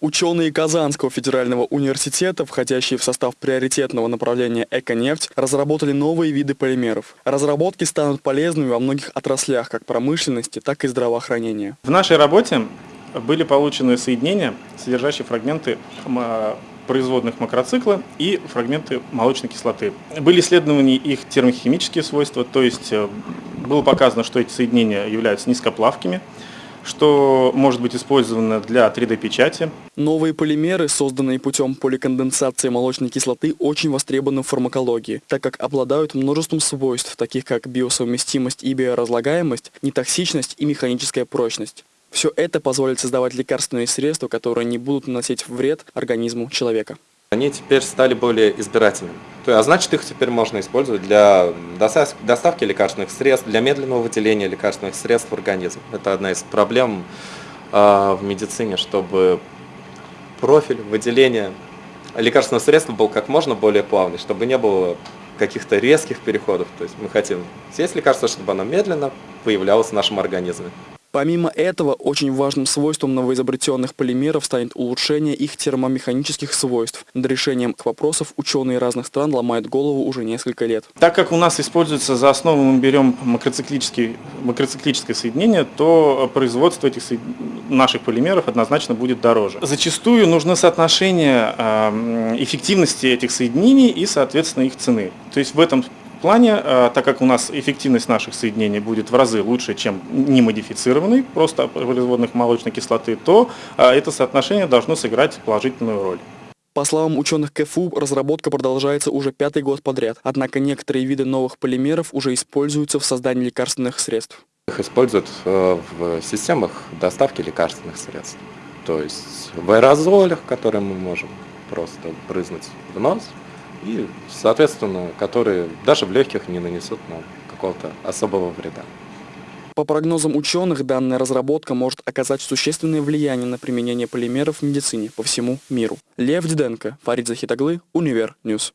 Ученые Казанского федерального университета, входящие в состав приоритетного направления «Эконефть», разработали новые виды полимеров. Разработки станут полезными во многих отраслях, как промышленности, так и здравоохранения. В нашей работе были получены соединения, содержащие фрагменты производных макроцикла и фрагменты молочной кислоты. Были исследованы их термохимические свойства, то есть э, было показано, что эти соединения являются низкоплавкими, что может быть использовано для 3D-печати. Новые полимеры, созданные путем поликонденсации молочной кислоты, очень востребованы в фармакологии, так как обладают множеством свойств, таких как биосовместимость и биоразлагаемость, нетоксичность и механическая прочность. Все это позволит создавать лекарственные средства, которые не будут наносить вред организму человека. Они теперь стали более избирательными. А значит, их теперь можно использовать для доставки лекарственных средств, для медленного выделения лекарственных средств в организм. Это одна из проблем э, в медицине, чтобы профиль выделения лекарственного средства был как можно более плавный, чтобы не было каких-то резких переходов. То есть мы хотим съесть лекарство, чтобы оно медленно появлялось в нашем организме. Помимо этого, очень важным свойством новоизобретенных полимеров станет улучшение их термомеханических свойств. Над решением к вопросов ученые разных стран ломают голову уже несколько лет. Так как у нас используется за основу мы берем макроциклическое соединение, то производство этих наших полимеров однозначно будет дороже. Зачастую нужно соотношение эффективности этих соединений и, соответственно, их цены. То есть в этом плане, э, так как у нас эффективность наших соединений будет в разы лучше, чем немодифицированный, просто производных молочной кислоты, то э, это соотношение должно сыграть положительную роль. По словам ученых КФУ, разработка продолжается уже пятый год подряд, однако некоторые виды новых полимеров уже используются в создании лекарственных средств. Их используют э, в системах доставки лекарственных средств. То есть в аэрозолях, которые мы можем просто брызнуть в нос, и, соответственно, которые даже в легких не нанесут нам какого-то особого вреда. По прогнозам ученых, данная разработка может оказать существенное влияние на применение полимеров в медицине по всему миру. Лев Диденко, Фарид Захитаглы, Универ News.